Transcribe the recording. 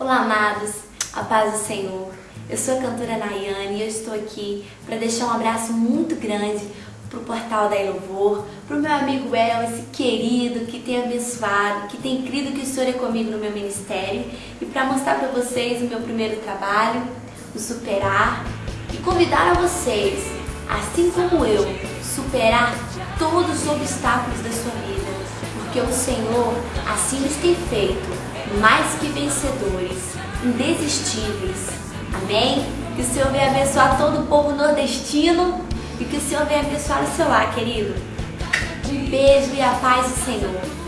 Olá, amados, a paz do Senhor. Eu sou a cantora Nayane e eu estou aqui para deixar um abraço muito grande para o portal da Louvor, para o meu amigo El, esse querido que tem abençoado, que tem crido que o Senhor é comigo no meu ministério e para mostrar para vocês o meu primeiro trabalho, o Superar e convidar a vocês, assim como eu, superar todos os obstáculos da sua vida, porque o Senhor assim nos tem feito mais que vencedores, indesistíveis. Amém? Que o Senhor venha abençoar todo o povo nordestino e que o Senhor venha abençoar o seu lar, querido. Um beijo e a paz do Senhor.